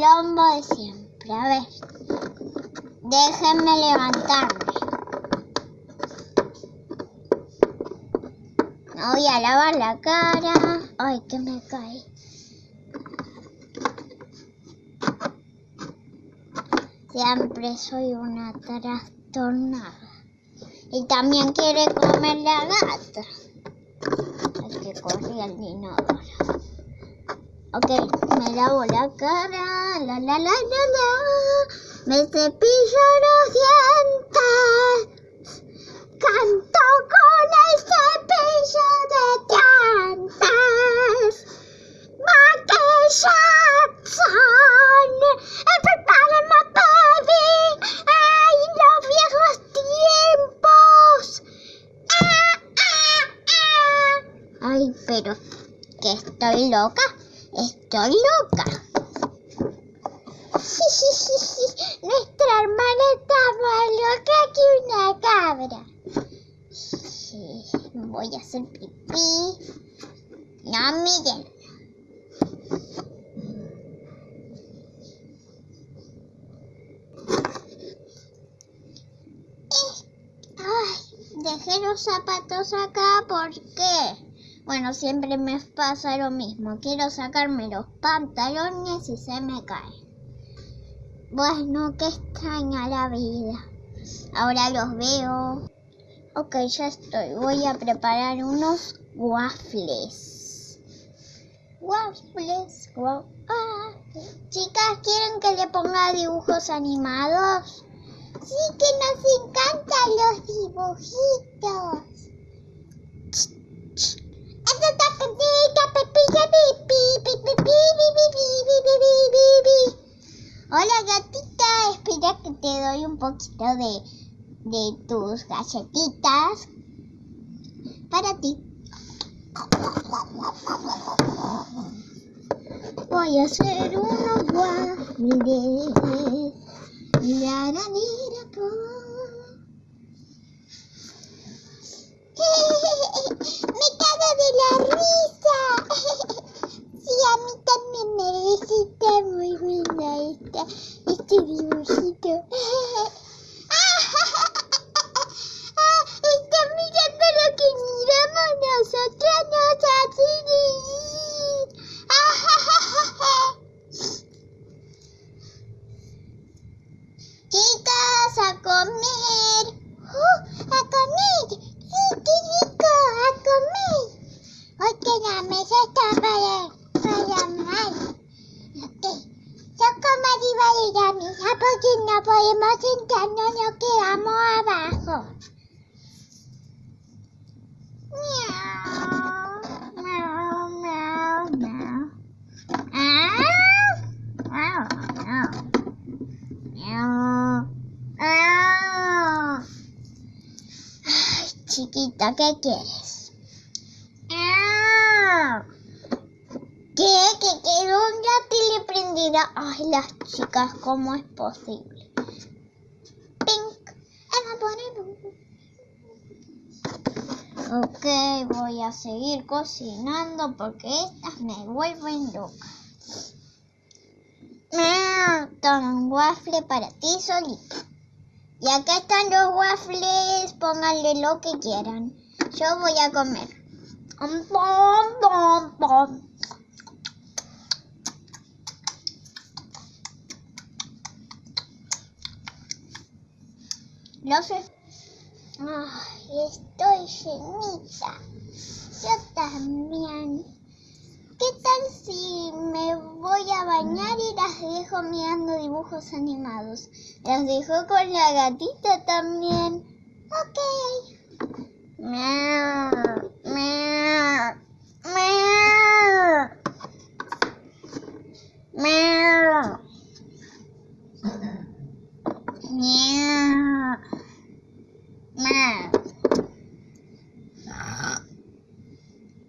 Quilombo de siempre. A ver. Déjenme levantarme. Me voy a lavar la cara. Ay, que me cae. Siempre soy una trastornada. Y también quiere comer la gata. El que corría el inodoro. Ok, me lavo la cara. La la la la la. Me cepillo los dientes. Canto con el cepillo de dientes. Jackson. Everybody my baby. Ay, los viejos tiempos. Ah, ah, ah. Ay, pero que estoy loca. Estoy loca. Nuestra hermana está más loca que una cabra. Voy a hacer pipí. No miren. Eh, Ay, dejé los zapatos acá porque, bueno, siempre me pasa lo mismo. Quiero sacarme los pantalones y se me caen. Bueno, qué extraña la vida. Ahora los veo. Ok, ya estoy. Voy a preparar unos waffles. Waffles. wa- ah. Chicas, ¿quieren que le ponga dibujos animados? Sí, que nos encantan los dibujitos. Hola gatita, espera que te doy un poquito de, de tus galletitas para ti. Voy a hacer unos waffles. La, la, la, la, po. Me cago de la risa. Sí, a mí también me resulta muy buena esta, este dibujito. Ah, Está mirando lo que miramos nosotras, nos hace reír. Chicas, a comer. Uh, a comer. Sí, qué rico, a comer. Hoy que la mesa está para, para mal. Ok. Yo como arriba de la mesa porque no podemos sentarnos, nos quedamos abajo. Miau, miau, miau, miau. Ah, miau, miau. Miau, miau. Ay, chiquita, ¿qué quieres? Miau. ¿Qué? ¿Que quiero una tele prendida? Ay, las chicas, ¿cómo es posible? Pink. Ok, voy a seguir cocinando porque estas me vuelven loca. Mm, Toma un waffle para ti solita. Y acá están los waffles, pónganle lo que quieran. Yo voy a comer. Lo sé. Ay, estoy llenita. Yo también. ¿Qué tal si me voy a bañar y las dejo mirando dibujos animados? Las dejo con la gatita también. Ok. Miau, miau, miau. Miau. Miau. Miau.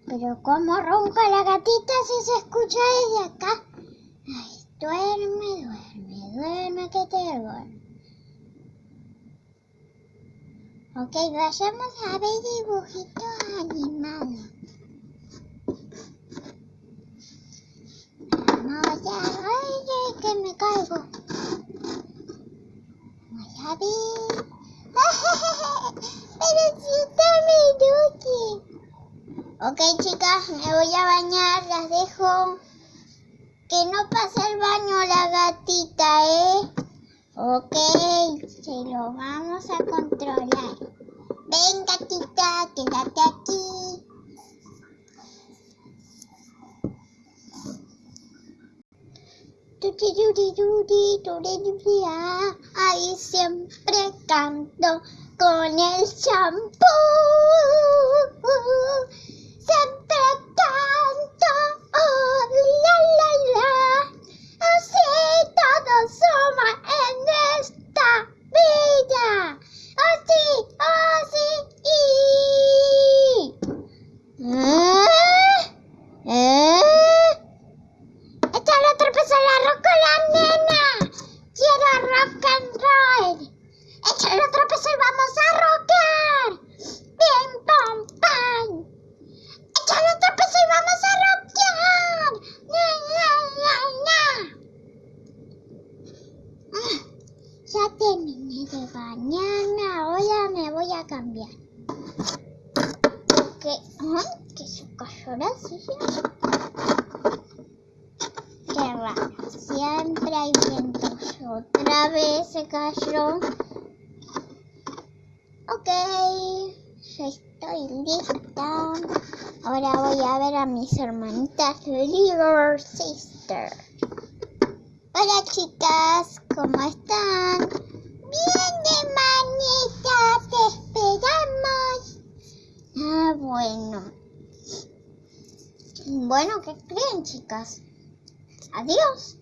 Pero cómo ronca la gatita si se escucha desde acá. Ay, duerme, duerme, duerme que te duerme. Ok, vayamos a ver dibujitos animados. Vamos a ver que me caigo. Voy a ver. Pero si está mi Ok, chicas, me voy a bañar. Las dejo. Que no pase el baño la gatita, ¿eh? Ok, se lo vamos a controlar. Ven, gatita, quédate aquí. Ahí siempre canto con el champú. Voy a cambiar. Que, ay, que se cayó la. Qué raro, siempre hay vientos. Otra vez se cayó. Ok, ya estoy lista. Ahora voy a ver a mis hermanitas Little Sister. Hola chicas, ¿cómo están? Bueno, ¿qué creen chicas? Adiós.